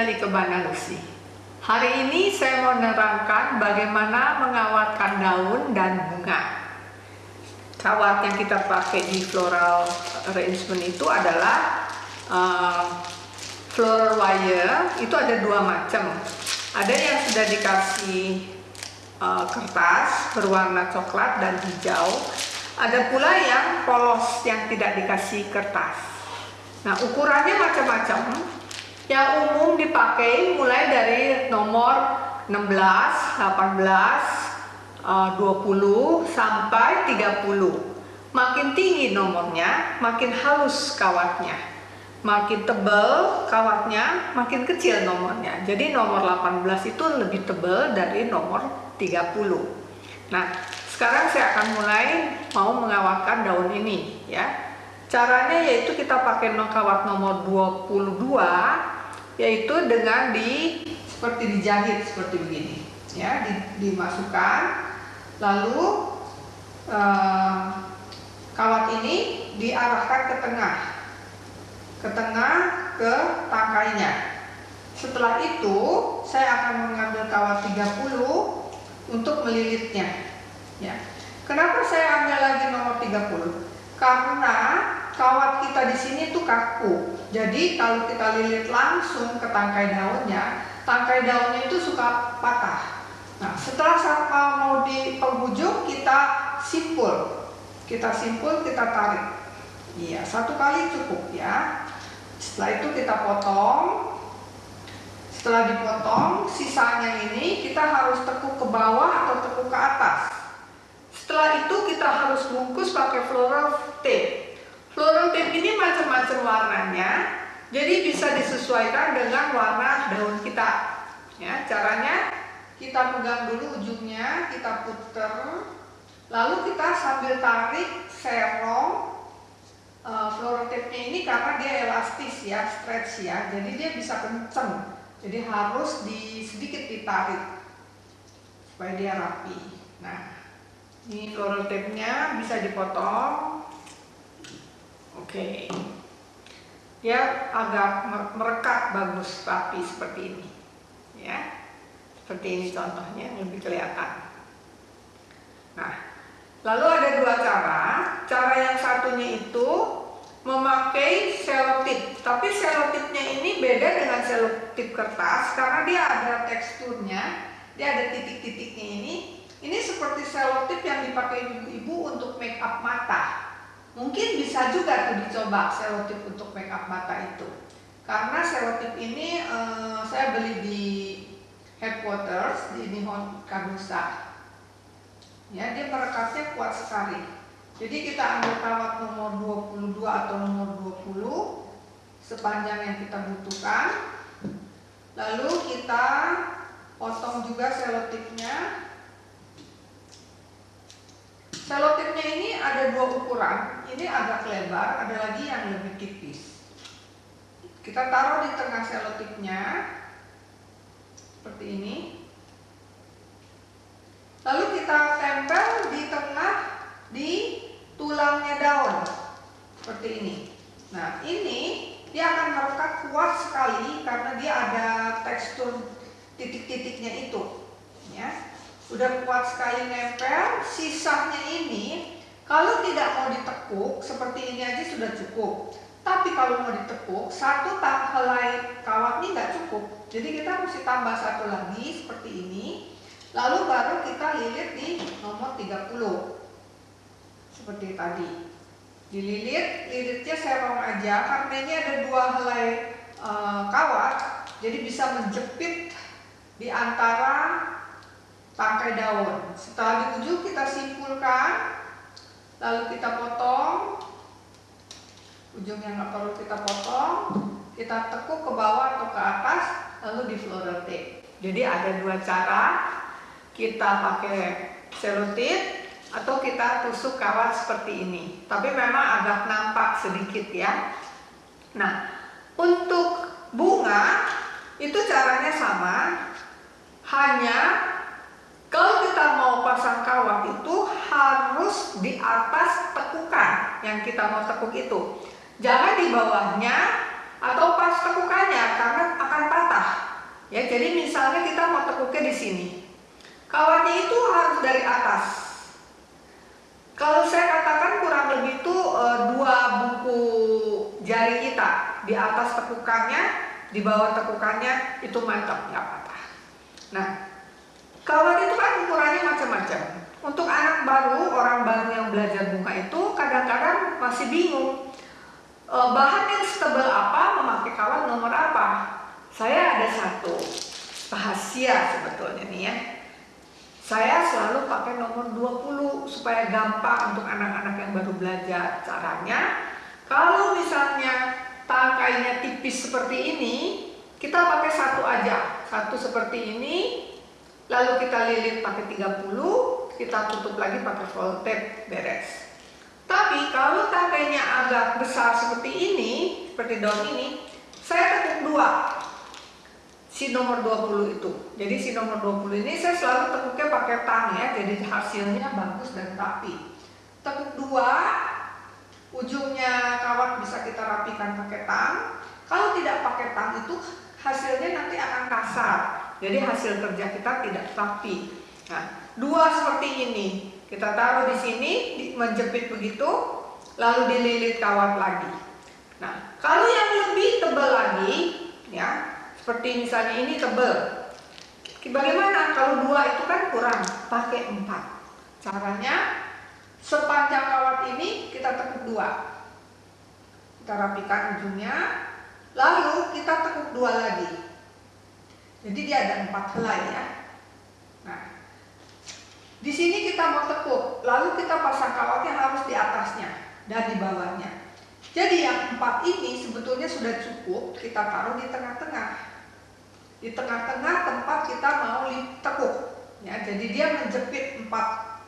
channel Ikebana Lucy. Hari ini saya mau menerangkan bagaimana mengawatkan daun dan bunga. Kawat yang kita pakai di floral arrangement itu adalah uh, floral wire, itu ada dua macam. Ada yang sudah dikasih uh, kertas berwarna coklat dan hijau. Ada pula yang polos yang tidak dikasih kertas. Nah, ukurannya macam-macam. Yang umum dipakai mulai dari nomor 16, 18, 20 sampai 30. Makin tinggi nomornya, makin halus kawatnya. Makin tebal kawatnya, makin kecil nomornya. Jadi nomor 18 itu lebih tebal dari nomor 30. Nah, sekarang saya akan mulai mau mengawatkan daun ini ya. Caranya yaitu kita pakai kawat nomor 22 yaitu dengan di seperti dijahit seperti begini. Ya di, dimasukkan. Lalu eh, kawat ini diarahkan ke tengah. Ke tengah ke tangkainya. Setelah itu saya akan mengambil kawat 30 untuk melilitnya. Ya. Kenapa saya ambil lagi nomor 30 karena kawat kita di sini tuh kaku. Jadi kalau kita lilit langsung ke tangkai daunnya, tangkai daunnya itu suka patah. Nah, setelah sama mau di penghujung kita simpul. Kita simpul, kita tarik. Iya, satu kali cukup ya. Setelah itu kita potong. Setelah dipotong, sisanya ini kita harus tekuk ke bawah atau tekuk ke atas. Setelah itu kita harus bungkus pakai floral tape. Tape ini macam-macam warnanya, jadi bisa disesuaikan dengan warna daun kita. Ya, caranya kita pegang dulu ujungnya, kita puter, lalu kita sambil tarik serong uh, floral tape-nya ini karena dia elastis ya, stretch ya, jadi dia bisa kenceng. Jadi harus di sedikit ditarik supaya dia rapi. Nah, ini floral tape-nya bisa dipotong Oke. Dia agak merekat bagus rapi seperti ini. Ya. Seperti ini contohnya lebih kelihatan. Nah, lalu ada dua cara. Cara yang satunya itu memakai selotip. Tapi selotipnya ini beda dengan selotip kertas karena dia ada teksturnya, dia ada titik-titiknya ini. Ini seperti selotip yang dipakai ibu-ibu untuk make up mata. Mungkin bisa juga tuh dicoba selotip untuk make up mata itu. Karena selotip ini uh, saya beli di headquarters di Nihon Kabusa. Ya, dia merekatnya kuat sekali. Jadi kita ambil kawat nomor 22 atau nomor 20 sepanjang yang kita butuhkan. Lalu kita potong juga selotipnya Selotipnya ini ada dua ukuran, ini agak lebar, ada lagi yang lebih tipis. Kita taruh di tengah selotipnya, seperti ini. Lalu kita tempel di tengah di tulangnya daun, seperti ini. Nah ini dia akan merekat kuat sekali karena dia ada tekstur titik-titiknya itu. Ya udah kuat sekali nempel sisanya ini kalau tidak mau ditekuk seperti ini aja sudah cukup. Tapi kalau mau ditekuk satu helai kawat ini nggak cukup. Jadi kita mesti tambah satu lagi seperti ini. Lalu baru kita lilit di nomor 30 seperti tadi. Dililit lilitnya serong aja. Karena ini ada dua helai e, kawat jadi bisa menjepit di antara tangkai daun. Setelah di ujung kita simpulkan, lalu kita potong. Ujung yang nggak perlu kita potong, kita tekuk ke bawah atau ke atas, lalu di floral tape. Jadi ada dua cara, kita pakai selotip atau kita tusuk kawat seperti ini. Tapi memang agak nampak sedikit ya. Nah, untuk bunga itu caranya sama, hanya kalau kita mau pasang kawat itu harus di atas tekukan yang kita mau tekuk itu. Jangan di bawahnya atau pas tekukannya karena akan patah. Ya, jadi misalnya kita mau tekuknya di sini. Kawatnya itu harus dari atas. Kalau saya katakan kurang lebih itu e, dua buku jari kita di atas tekukannya, di bawah tekukannya itu mantap nggak patah. Nah, kawat itu ukurannya macam-macam. Untuk anak baru, orang baru yang belajar bunga itu kadang-kadang masih bingung e, bahan yang setebal apa, memakai kawat nomor apa. Saya ada satu rahasia sebetulnya nih ya. Saya selalu pakai nomor 20 supaya gampang untuk anak-anak yang baru belajar. Caranya, kalau misalnya tangkainya tipis seperti ini, kita pakai satu aja. Satu seperti ini, lalu kita lilit pakai 30, kita tutup lagi pakai fold beres. Tapi kalau tangkainya agak besar seperti ini, seperti daun ini, saya tekuk dua si nomor 20 itu. Jadi si nomor 20 ini saya selalu tekuknya pakai tang ya, jadi hasilnya bagus dan rapi. Tekuk dua, ujungnya kawat bisa kita rapikan pakai tang. Kalau tidak pakai tang itu hasilnya nanti akan kasar. Jadi hasil kerja kita tidak rapi. Nah, dua seperti ini. Kita taruh di sini, menjepit begitu, lalu dililit kawat lagi. Nah, kalau yang lebih tebal lagi, ya, seperti misalnya ini tebel. Bagaimana kalau dua itu kan kurang, pakai empat. Caranya sepanjang kawat ini kita tekuk dua. Kita rapikan ujungnya, lalu kita tekuk dua lagi. Jadi dia ada empat helai ya. Nah, di sini kita mau tekuk, lalu kita pasang kawatnya harus di atasnya dan di bawahnya. Jadi yang empat ini sebetulnya sudah cukup kita taruh di tengah-tengah. Di tengah-tengah tempat kita mau tekuk ya. Jadi dia menjepit empat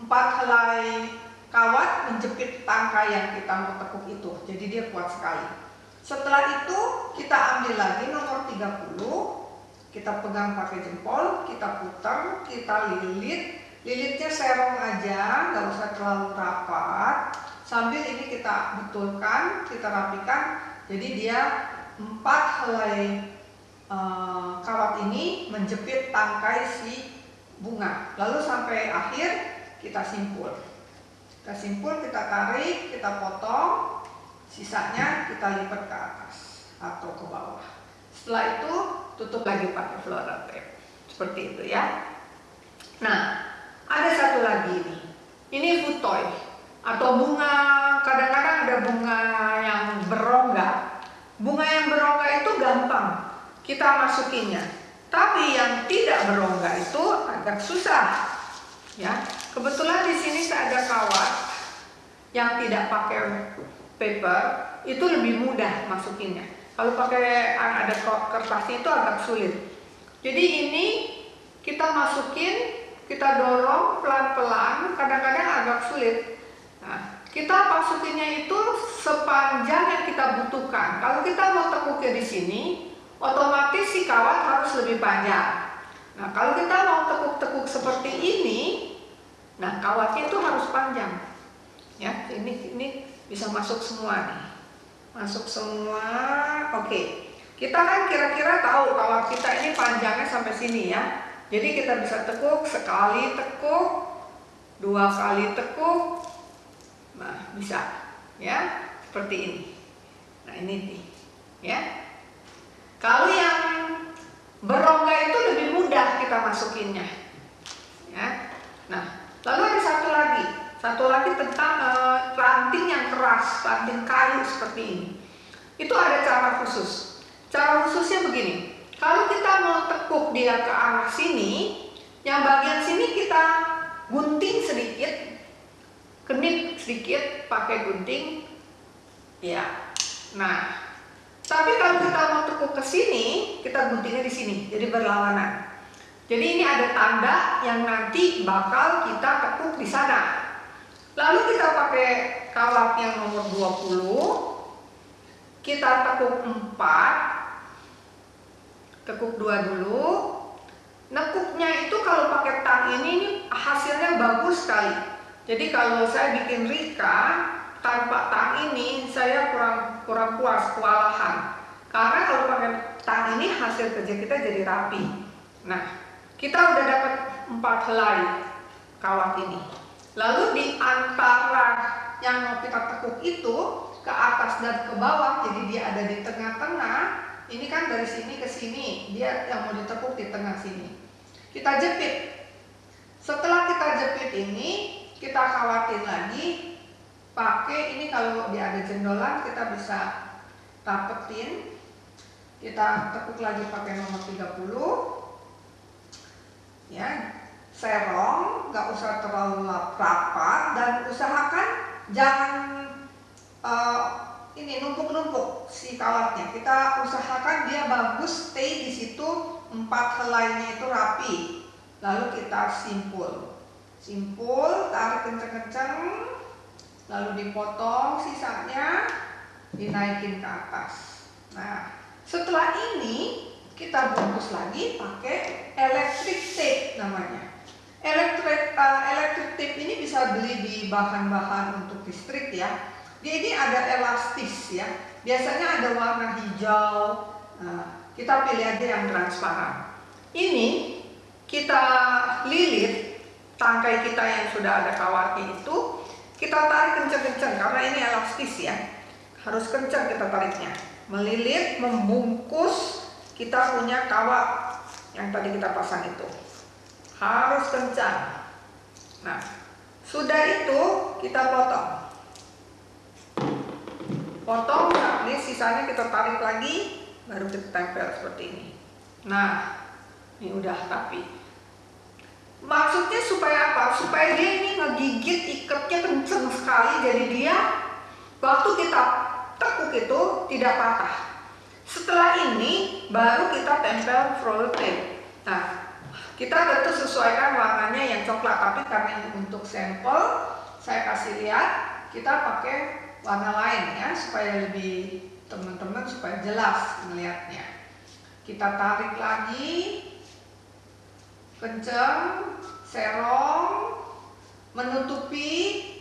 empat helai kawat menjepit tangkai yang kita mau tekuk itu. Jadi dia kuat sekali. Setelah itu kita ambil lagi nomor 30 kita pegang pakai jempol kita putar kita lilit lilitnya serong aja nggak usah terlalu rapat sambil ini kita betulkan kita rapikan jadi dia empat helai Eh, kawat ini menjepit tangkai si bunga. Lalu sampai akhir kita simpul. Kita simpul, kita tarik, kita potong, sisanya kita lipat ke atas atau ke bawah. Setelah itu tutup lagi pakai floral tape. Seperti itu ya. Nah, ada satu lagi ini. Ini futoy atau bunga, kadang-kadang ada bunga yang berongga. Bunga yang berongga itu gampang kita masukinnya. Tapi yang tidak berongga itu agak susah. Ya, kebetulan di sini saya ada kawat yang tidak pakai paper itu lebih mudah masukinnya. Kalau pakai ada kertasnya itu agak sulit. Jadi ini kita masukin, kita dorong pelan-pelan, kadang-kadang agak sulit. Nah, kita masukinnya itu sepanjang yang kita butuhkan. Kalau kita mau tekuknya di sini, otomatis si kawat harus lebih panjang. Nah, kalau kita mau tekuk-tekuk seperti ini, nah kawatnya itu harus panjang. Ya, ini ini bisa masuk semua nih. Masuk semua. Oke. Kita kan kira-kira tahu kawat kita ini panjangnya sampai sini ya. Jadi kita bisa tekuk sekali tekuk, dua kali tekuk. Nah, bisa. Ya, seperti ini. Nah, ini nih. Ya. Kalau yang berongga itu lebih mudah kita masukinnya. Ya. Nah, lalu ada satu lagi, satu lagi tentang e, ranting yang ranting kayu seperti ini. Itu ada cara khusus. Cara khususnya begini. Kalau kita mau tekuk dia ke arah sini, yang bagian sini kita gunting sedikit, kenip sedikit pakai gunting. Ya. Nah, tapi kalau kita mau tekuk ke sini, kita guntingnya di sini, jadi berlawanan. Jadi ini ada tanda yang nanti bakal kita tekuk di sana. Lalu kita pakai kawat yang nomor 20. Kita tekuk 4. Tekuk 2 dulu. Nekuknya itu kalau pakai tang ini, ini hasilnya bagus sekali. Jadi kalau saya bikin rika, tanpa tang ini saya kurang kurang puas, kewalahan. Karena kalau pakai tang ini hasil kerja kita jadi rapi. Nah, kita udah dapat empat helai kawat ini. Lalu di antara yang mau kita tekuk itu ke atas dan ke bawah, jadi dia ada di tengah-tengah. Ini kan dari sini ke sini, dia yang mau ditekuk di tengah sini. Kita jepit. Setelah kita jepit ini, kita khawatir lagi pakai ini kalau dia ada jendolan kita bisa rapetin kita tekuk lagi pakai nomor 30 ya serong nggak usah terlalu rapat dan usahakan jangan uh, ini numpuk-numpuk si kawatnya kita usahakan dia bagus stay di situ empat helainya itu rapi. Lalu kita simpul. Simpul tarik kenceng-kenceng lalu dipotong sisanya dinaikin ke atas. Nah setelah ini kita bungkus lagi pakai electric tape namanya electric uh, electric tape ini bisa beli di bahan-bahan untuk listrik ya dia ini ada elastis ya biasanya ada warna hijau nah, kita pilih aja yang transparan ini kita lilit tangkai kita yang sudah ada kawatnya itu kita tarik kencang-kencang karena ini elastis ya. Harus kencang kita tariknya. Melilit, membungkus kita punya kawat yang tadi kita pasang itu. Harus kencang. Nah, sudah itu kita potong. Potong, nah ini sisanya kita tarik lagi, baru kita tempel seperti ini. Nah, ini udah rapi. Maksudnya supaya apa? Supaya dia ini ngegigit ikatnya kenceng sekali jadi dia waktu kita tekuk itu tidak patah. Setelah ini baru kita tempel roller tape. Nah, kita tentu sesuaikan warnanya yang coklat tapi karena ini untuk sampel saya kasih lihat kita pakai warna lain ya supaya lebih teman-teman supaya jelas melihatnya. Kita tarik lagi kencang, serong, menutupi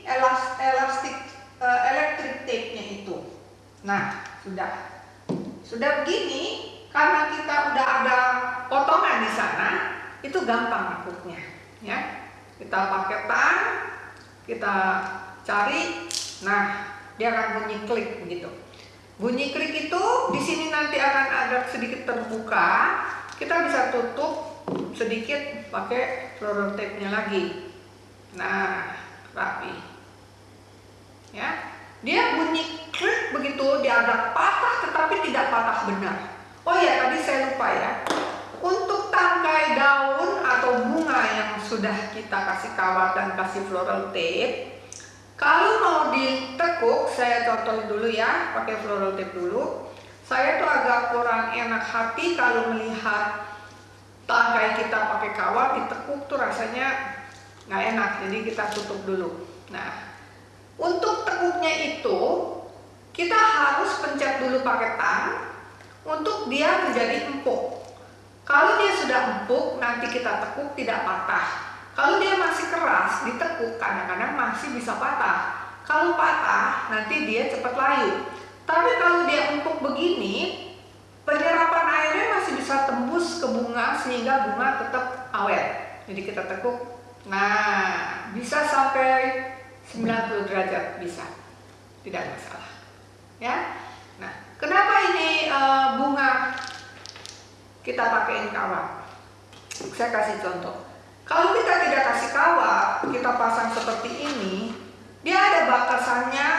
elas, elastik uh, elektrik tape-nya itu. Nah, sudah. Sudah begini, karena kita udah ada itu gampang akutnya, ya. Kita pakai tang, kita cari, nah dia akan bunyi klik begitu. Bunyi klik itu di sini nanti akan ada sedikit terbuka, kita bisa tutup sedikit pakai floral tape-nya lagi. Nah, rapi. Ya. Dia bunyi klik begitu, dia agak patah tetapi tidak patah benar. Oh ya, tadi saya lupa ya. Untuk tangkai daun atau bunga yang sudah kita kasih kawat dan kasih floral tape, kalau mau ditekuk, saya contohin dulu ya, pakai floral tape dulu. Saya tuh agak kurang enak hati kalau melihat tangkai kita pakai kawat ditekuk tuh rasanya nggak enak jadi kita tutup dulu. Nah untuk tekuknya itu kita harus pencet dulu pakai tang untuk dia menjadi empuk kalau dia sudah empuk nanti kita tekuk tidak patah kalau dia masih keras ditekuk kadang-kadang masih bisa patah kalau patah nanti dia cepat layu tapi kalau dia empuk begini penyerapan airnya masih bisa tembus ke bunga sehingga bunga tetap awet. Jadi kita tekuk. Nah, bisa sampai 90 derajat bisa. Tidak masalah. Ya. Nah, kenapa ini uh, bunga kita pakaiin kawat? Saya kasih contoh. Kalau kita tidak kasih kawat, kita pasang seperti ini, dia ada batasannya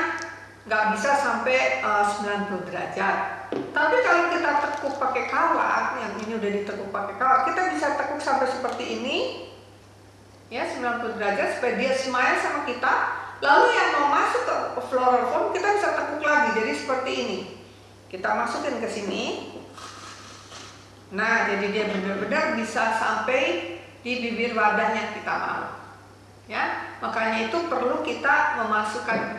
nggak bisa sampai uh, 90 derajat tapi kalau kita tekuk pakai kawat, yang ini udah ditekuk pakai kawat, kita bisa tekuk sampai seperti ini, ya 90 derajat supaya dia smile sama kita. Lalu yang mau masuk ke floral foam kita bisa tekuk lagi, jadi seperti ini. Kita masukin ke sini. Nah, jadi dia benar-benar bisa sampai di bibir wadah yang kita mau. Ya, makanya itu perlu kita memasukkan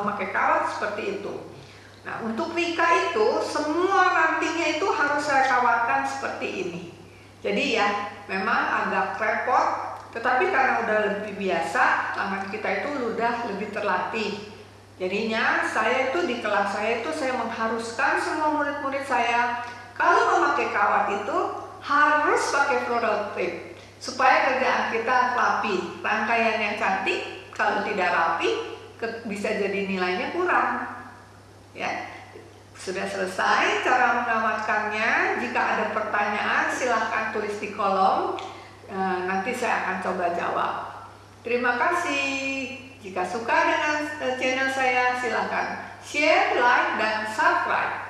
memakai kawat seperti itu. Nah, untuk Rika itu semua rantingnya itu harus saya kawatkan seperti ini. Jadi ya, memang agak repot, tetapi karena udah lebih biasa, tangan kita itu udah lebih terlatih. Jadinya saya itu di kelas saya itu saya mengharuskan semua murid-murid saya memakai kawat itu harus pakai floral supaya kerjaan kita rapi, rangkaian yang cantik. Kalau tidak rapi bisa jadi nilainya kurang. Ya, sudah selesai cara menamatkannya. Jika ada pertanyaan silahkan tulis di kolom. E, nanti saya akan coba jawab. Terima kasih. Jika suka dengan channel saya, silahkan share, like, dan subscribe.